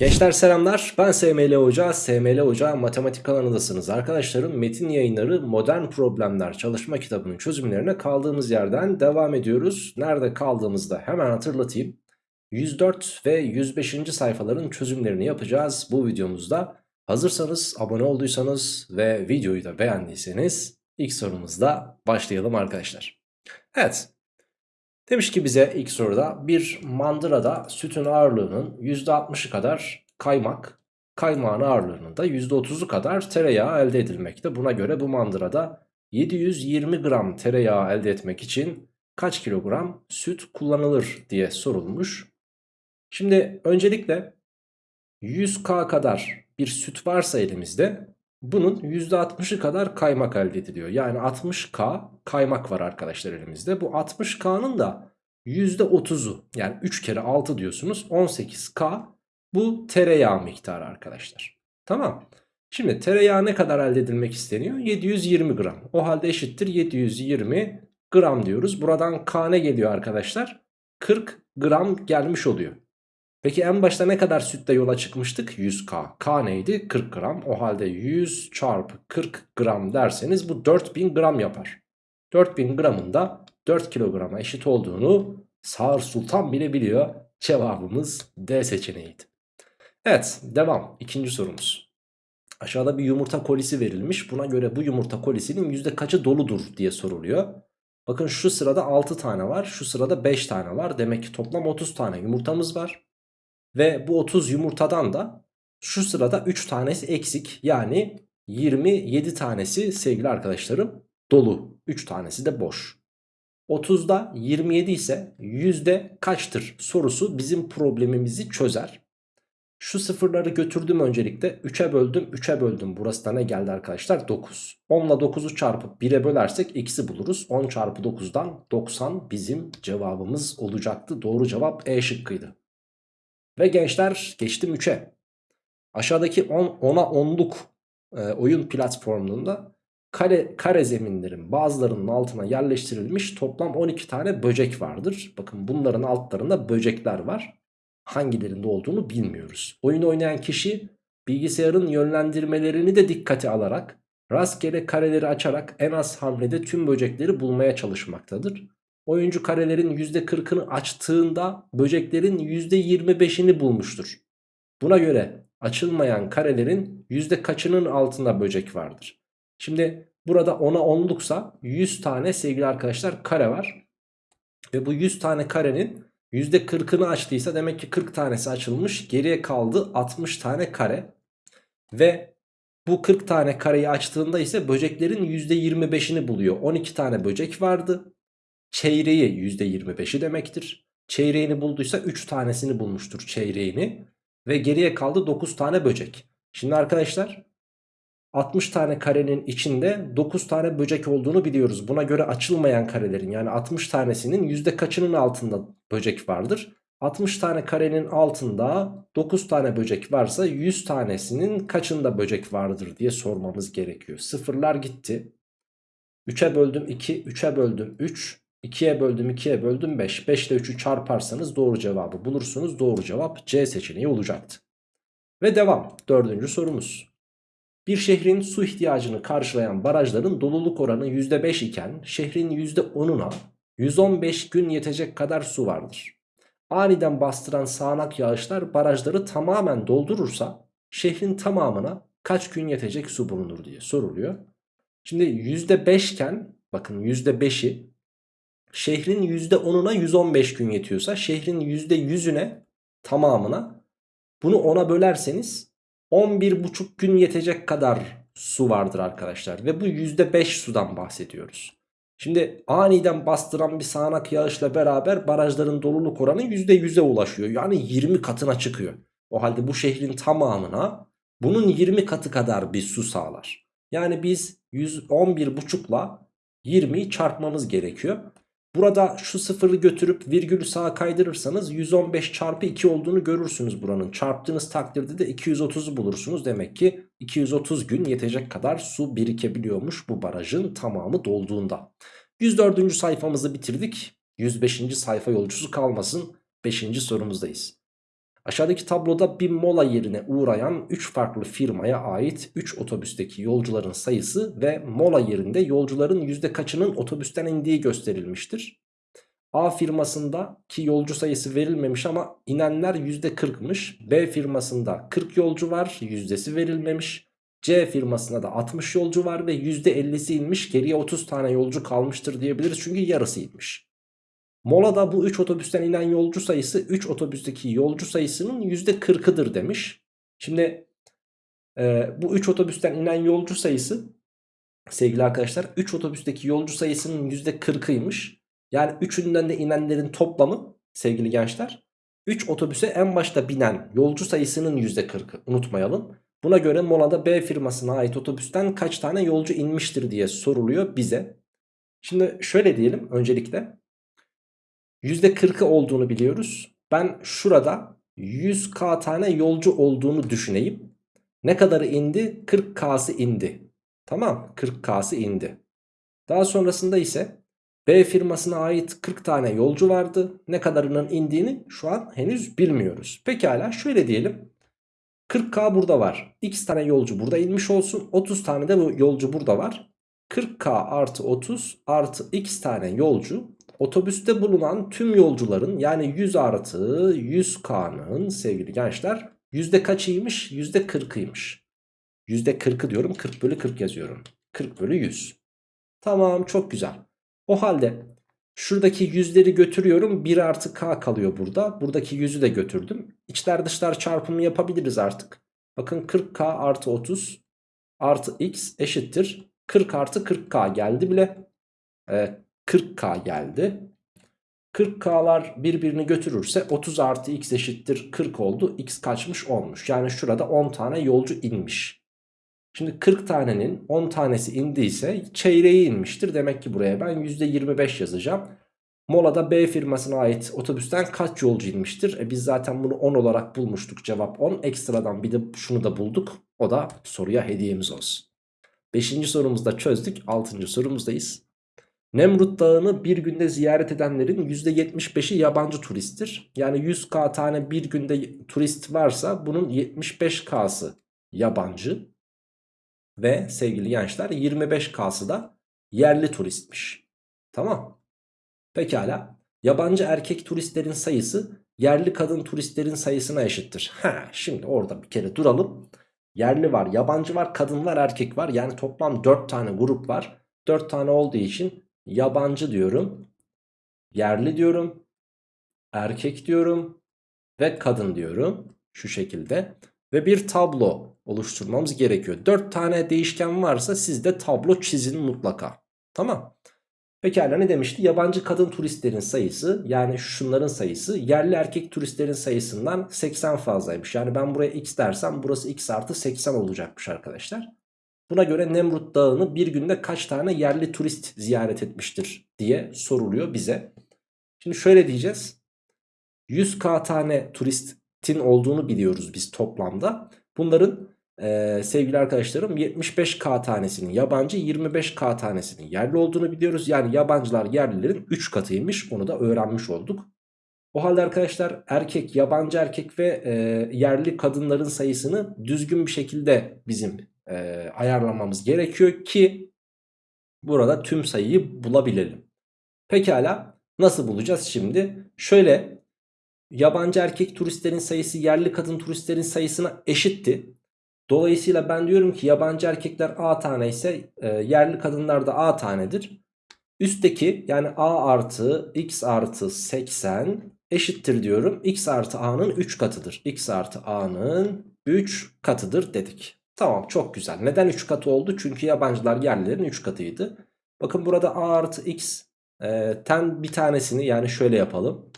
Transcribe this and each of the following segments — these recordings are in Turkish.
Gençler selamlar ben SML Hoca, SML Hoca matematik alanındasınız. Arkadaşlarım metin yayınları modern problemler çalışma kitabının çözümlerine kaldığımız yerden devam ediyoruz. Nerede kaldığımızda hemen hatırlatayım. 104 ve 105. sayfaların çözümlerini yapacağız bu videomuzda. Hazırsanız abone olduysanız ve videoyu da beğendiyseniz ilk sorumuzda başlayalım arkadaşlar. Evet Demiş ki bize ilk soruda bir mandırada sütün ağırlığının %60'ı kadar kaymak, kaymağın ağırlığının da %30'u kadar tereyağı elde edilmekte. Buna göre bu mandırada 720 gram tereyağı elde etmek için kaç kilogram süt kullanılır diye sorulmuş. Şimdi öncelikle 100k kadar bir süt varsa elimizde bunun %60'ı kadar kaymak elde ediliyor. Yani 60K kaymak var arkadaşlar elimizde. Bu 60K'nın da %30'u yani 3 kere 6 diyorsunuz 18K bu tereyağı miktarı arkadaşlar. Tamam. Şimdi tereyağı ne kadar elde edilmek isteniyor? 720 gram. O halde eşittir 720 gram diyoruz. Buradan K ne geliyor arkadaşlar? 40 gram gelmiş oluyor. Peki en başta ne kadar sütle yola çıkmıştık? 100K. K neydi? 40 gram. O halde 100 çarpı 40 gram derseniz bu 4000 gram yapar. 4000 gramın da 4 kilograma eşit olduğunu Sağır Sultan bile biliyor. Cevabımız D seçeneğiydi. Evet devam. İkinci sorumuz. Aşağıda bir yumurta kolisi verilmiş. Buna göre bu yumurta kolisinin yüzde kaçı doludur diye soruluyor. Bakın şu sırada 6 tane var. Şu sırada 5 tane var. Demek ki toplam 30 tane yumurtamız var. Ve bu 30 yumurtadan da şu sırada 3 tanesi eksik. Yani 27 tanesi sevgili arkadaşlarım dolu. 3 tanesi de boş. 30'da 27 ise yüzde kaçtır sorusu bizim problemimizi çözer. Şu sıfırları götürdüm öncelikle 3'e böldüm 3'e böldüm burası da ne geldi arkadaşlar 9 10 ile 9'u çarpıp 1'e bölersek x'i buluruz 10 çarpı 9'dan 90 bizim cevabımız olacaktı doğru cevap E şıkkıydı ve gençler geçtim 3'e. Aşağıdaki 10, 10'a 10'luk e, oyun platformunda kare, kare zeminlerin bazılarının altına yerleştirilmiş toplam 12 tane böcek vardır. Bakın bunların altlarında böcekler var. Hangilerinde olduğunu bilmiyoruz. Oyun oynayan kişi bilgisayarın yönlendirmelerini de dikkate alarak rastgele kareleri açarak en az hamlede tüm böcekleri bulmaya çalışmaktadır. Oyuncu karelerin %40'ını açtığında böceklerin %25'ini bulmuştur. Buna göre açılmayan karelerin yüzde kaçının altında böcek vardır. Şimdi burada 10'a 10'luksa 100 tane sevgili arkadaşlar kare var. Ve bu 100 tane karenin %40'ını açtıysa demek ki 40 tanesi açılmış. Geriye kaldı 60 tane kare. Ve bu 40 tane kareyi açtığında ise böceklerin %25'ini buluyor. 12 tane böcek vardı. Çeyreği %25'i demektir. Çeyreğini bulduysa 3 tanesini bulmuştur çeyreğini. Ve geriye kaldı 9 tane böcek. Şimdi arkadaşlar 60 tane karenin içinde 9 tane böcek olduğunu biliyoruz. Buna göre açılmayan karelerin yani 60 tanesinin yüzde kaçının altında böcek vardır? 60 tane karenin altında 9 tane böcek varsa 100 tanesinin kaçında böcek vardır diye sormamız gerekiyor. Sıfırlar gitti. 3'e böldüm 2, 3'e böldüm 3, 2'ye böldüm 2'ye böldüm 5. 5 ile 3'ü çarparsanız doğru cevabı bulursunuz. Doğru cevap C seçeneği olacaktı. Ve devam. Dördüncü sorumuz. Bir şehrin su ihtiyacını karşılayan barajların doluluk oranı %5 iken şehrin %10'una 115 gün yetecek kadar su vardır. Aniden bastıran sağanak yağışlar barajları tamamen doldurursa şehrin tamamına kaç gün yetecek su bulunur diye soruluyor. Şimdi %5 iken bakın %5'i şehrin %10'una 115 gün yetiyorsa şehrin %100'üne tamamına bunu 10'a bölerseniz 11,5 gün yetecek kadar su vardır arkadaşlar. Ve bu %5 sudan bahsediyoruz. Şimdi aniden bastıran bir sağanak yağışla beraber barajların doluluk oranı %100'e ulaşıyor. Yani 20 katına çıkıyor. O halde bu şehrin tamamına bunun 20 katı kadar bir su sağlar. Yani biz 111,5 ile 20'yi çarpmamız gerekiyor. Burada şu sıfırı götürüp virgülü sağa kaydırırsanız 115 çarpı 2 olduğunu görürsünüz buranın. Çarptığınız takdirde de 230'u bulursunuz. Demek ki 230 gün yetecek kadar su birikebiliyormuş bu barajın tamamı dolduğunda. 104. sayfamızı bitirdik. 105. sayfa yolcusu kalmasın. 5. sorumuzdayız. Aşağıdaki tabloda bir mola yerine uğrayan 3 farklı firmaya ait 3 otobüsteki yolcuların sayısı ve mola yerinde yolcuların yüzde kaçının otobüsten indiği gösterilmiştir. A firmasında ki yolcu sayısı verilmemiş ama inenler %40'mış. B firmasında 40 yolcu var yüzdesi verilmemiş. C firmasında da 60 yolcu var ve %50'si inmiş geriye 30 tane yolcu kalmıştır diyebiliriz çünkü yarısı inmiş. Molada bu 3 otobüsten inen yolcu sayısı 3 otobüsteki yolcu sayısının %40'ıdır demiş. Şimdi e, bu 3 otobüsten inen yolcu sayısı sevgili arkadaşlar 3 otobüsteki yolcu sayısının %40'ıymış. Yani üçünden de inenlerin toplamı sevgili gençler 3 otobüse en başta binen yolcu sayısının %40'ı unutmayalım. Buna göre molada B firmasına ait otobüsten kaç tane yolcu inmiştir diye soruluyor bize. Şimdi şöyle diyelim öncelikle %40'ı olduğunu biliyoruz. Ben şurada 100k tane yolcu olduğunu düşüneyim. Ne kadarı indi? 40k'sı indi. Tamam 40k'sı indi. Daha sonrasında ise B firmasına ait 40 tane yolcu vardı. Ne kadarının indiğini şu an henüz bilmiyoruz. Pekala şöyle diyelim. 40K burada var. X tane yolcu burada inmiş olsun. 30 tane de bu yolcu burada var. 40K artı 30 artı X tane yolcu. Otobüste bulunan tüm yolcuların yani 100 artı 100K'nın sevgili gençler yüzde kaçıymış? Yüzde 40'ıymış. Yüzde 40'ı diyorum 40 bölü 40 yazıyorum. 40 bölü 100. Tamam çok güzel. O halde şuradaki yüzleri götürüyorum 1 artı k kalıyor burada. Buradaki yüzü de götürdüm. İçler dışlar çarpımı yapabiliriz artık. Bakın 40k artı 30 artı x eşittir. 40 artı 40k geldi bile. 40k geldi. 40k'lar birbirini götürürse 30 artı x eşittir 40 oldu. x kaçmış olmuş. Yani şurada 10 tane yolcu inmiş. Şimdi 40 tanenin 10 tanesi indiyse çeyreği inmiştir. Demek ki buraya ben %25 yazacağım. Molada B firmasına ait otobüsten kaç yolcu inmiştir? E biz zaten bunu 10 olarak bulmuştuk. Cevap 10. Ekstradan bir de şunu da bulduk. O da soruya hediyemiz olsun. 5. sorumuzda çözdük. 6. sorumuzdayız. Nemrut Dağı'nı bir günde ziyaret edenlerin %75'i yabancı turisttir. Yani 100k tane bir günde turist varsa bunun 75k'sı yabancı. Ve sevgili gençler 25K'sı da yerli turistmiş. Tamam. Pekala. Yabancı erkek turistlerin sayısı yerli kadın turistlerin sayısına eşittir. Ha, şimdi orada bir kere duralım. Yerli var, yabancı var, kadın var, erkek var. Yani toplam 4 tane grup var. 4 tane olduğu için yabancı diyorum. Yerli diyorum. Erkek diyorum. Ve kadın diyorum. Şu şekilde. Ve bir tablo oluşturmamız gerekiyor. 4 tane değişken varsa sizde tablo çizin mutlaka. Tamam. Pekala ne demişti? Yabancı kadın turistlerin sayısı yani şunların sayısı yerli erkek turistlerin sayısından 80 fazlaymış. Yani ben buraya x dersem burası x artı 80 olacakmış arkadaşlar. Buna göre Nemrut Dağı'nı bir günde kaç tane yerli turist ziyaret etmiştir diye soruluyor bize. Şimdi şöyle diyeceğiz. 100k tane turistin olduğunu biliyoruz biz toplamda. Bunların ee, sevgili arkadaşlarım 75k tanesinin yabancı 25k tanesinin yerli olduğunu biliyoruz. Yani yabancılar yerlilerin 3 katıymış onu da öğrenmiş olduk. O halde arkadaşlar erkek yabancı erkek ve e, yerli kadınların sayısını düzgün bir şekilde bizim e, ayarlamamız gerekiyor ki burada tüm sayıyı bulabilelim. Pekala nasıl bulacağız şimdi? Şöyle yabancı erkek turistlerin sayısı yerli kadın turistlerin sayısına eşitti. Dolayısıyla ben diyorum ki yabancı erkekler A tane ise e, yerli kadınlar da A tanedir. Üstteki yani A artı X artı 80 eşittir diyorum. X artı A'nın 3 katıdır. X artı A'nın 3 katıdır dedik. Tamam çok güzel. Neden 3 katı oldu? Çünkü yabancılar yerlilerin 3 katıydı. Bakın burada A artı X e, ten bir tanesini yani şöyle yapalım.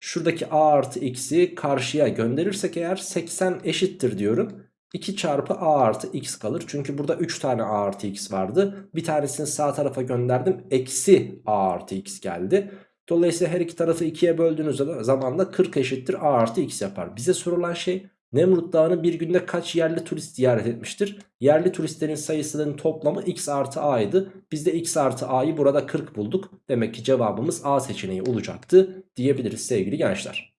Şuradaki A artı X'i karşıya gönderirsek eğer 80 eşittir diyorum. 2 çarpı a artı x kalır. Çünkü burada 3 tane a artı x vardı. Bir tanesini sağ tarafa gönderdim. Eksi a artı x geldi. Dolayısıyla her iki tarafı 2'ye böldüğünüz zaman da 40 eşittir a artı x yapar. Bize sorulan şey Nemrut Dağı'nı bir günde kaç yerli turist ziyaret etmiştir? Yerli turistlerin sayısının toplamı x artı a'ydı. Biz de x artı a'yı burada 40 bulduk. Demek ki cevabımız a seçeneği olacaktı diyebiliriz sevgili gençler.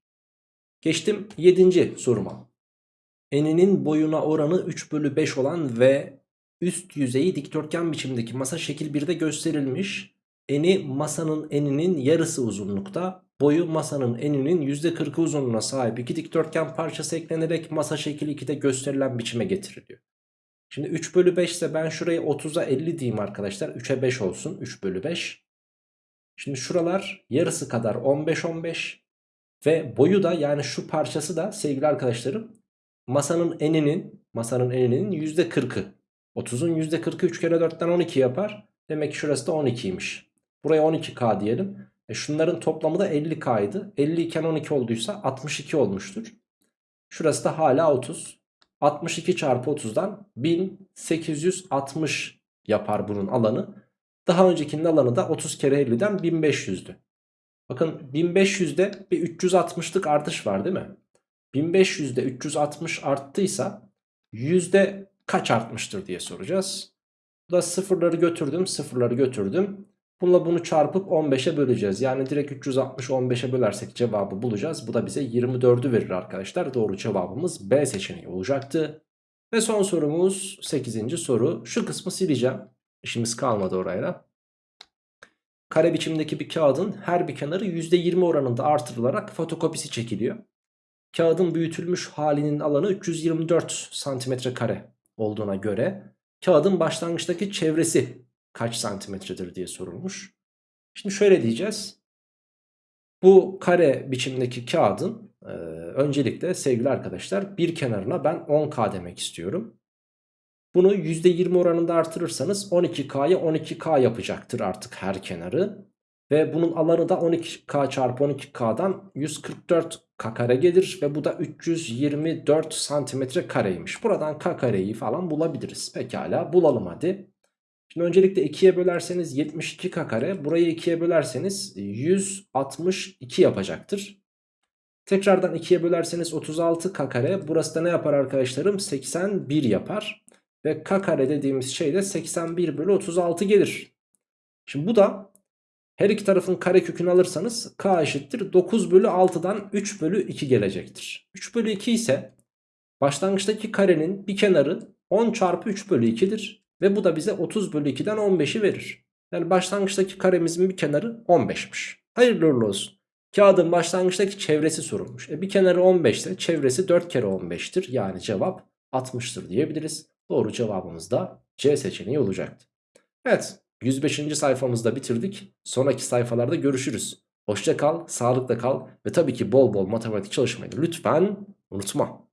Geçtim 7. soruma. Eninin boyuna oranı 3 bölü 5 olan ve üst yüzeyi dikdörtgen biçimdeki masa şekil 1'de gösterilmiş. Eni masanın eninin yarısı uzunlukta. Boyu masanın eninin %40'ı uzunluğuna sahip iki dikdörtgen parçası eklenerek masa şekil 2'de gösterilen biçime getiriliyor. Şimdi 3 bölü 5 ise ben şurayı 30'a 50 diyeyim arkadaşlar. 3'e 5 olsun 3 bölü 5. Şimdi şuralar yarısı kadar 15-15 ve boyu da yani şu parçası da sevgili arkadaşlarım masanın eninin masanın eninin %40'ı. 30'un %40'ı 3 kere 4'ten 12 yapar. Demek ki şurası da 12'ymiş. Buraya 12K diyelim. E şunların toplamı da 50K'ydı. 50 iken 12 olduysa 62 olmuştur. Şurası da hala 30. 62 çarpı 30'dan 1860 yapar bunun alanı. Daha öncekinin alanı da 30 kere 50'den 1500'dü. Bakın 1500'de bir 360'lık artış var değil mi? 1500'de 360 arttıysa yüzde kaç artmıştır diye soracağız. Bu da sıfırları götürdüm sıfırları götürdüm. Bununla bunu çarpıp 15'e böleceğiz. Yani direkt 360 15'e bölersek cevabı bulacağız. Bu da bize 24'ü verir arkadaşlar. Doğru cevabımız B seçeneği olacaktı. Ve son sorumuz 8. soru. Şu kısmı sileceğim. İşimiz kalmadı oraya. Kare biçimdeki bir kağıdın her bir kenarı %20 oranında artırılarak fotokopisi çekiliyor. Kağıdın büyütülmüş halinin alanı 324 santimetre kare olduğuna göre kağıdın başlangıçtaki çevresi kaç santimetredir diye sorulmuş. Şimdi şöyle diyeceğiz. Bu kare biçimdeki kağıdın e, öncelikle sevgili arkadaşlar bir kenarına ben 10K demek istiyorum. Bunu %20 oranında artırırsanız 12K'ya 12K yapacaktır artık her kenarı. Ve bunun alanı da 12K çarpı 12K'dan 144 K kare gelir. Ve bu da 324 santimetre kareymiş. Buradan K kareyi falan bulabiliriz. Pekala bulalım hadi. Şimdi öncelikle 2'ye bölerseniz 72K kare. Burayı 2'ye bölerseniz 162 yapacaktır. Tekrardan 2'ye bölerseniz 36K kare. Burası da ne yapar arkadaşlarım? 81 yapar. Ve K kare dediğimiz şey de 81 bölü 36 gelir. Şimdi bu da her iki tarafın kare kökünü alırsanız K eşittir 9 bölü 6'dan 3 bölü 2 gelecektir. 3 bölü 2 ise başlangıçtaki karenin bir kenarı 10 çarpı 3 bölü 2'dir. Ve bu da bize 30 bölü 2'den 15'i verir. Yani başlangıçtaki karemizin bir kenarı 15'miş. Hayırlı uğurlu olsun. Kağıdın başlangıçtaki çevresi sorulmuş. E bir kenarı 15 ise çevresi 4 kere 15'tir. Yani cevap 60'tır diyebiliriz. Doğru cevabımız da C seçeneği olacaktı. Evet 105. sayfamızda bitirdik. Sonraki sayfalarda görüşürüz. Hoşça kal, sağlıkla kal ve tabii ki bol bol matematik çalışmayı lütfen unutma.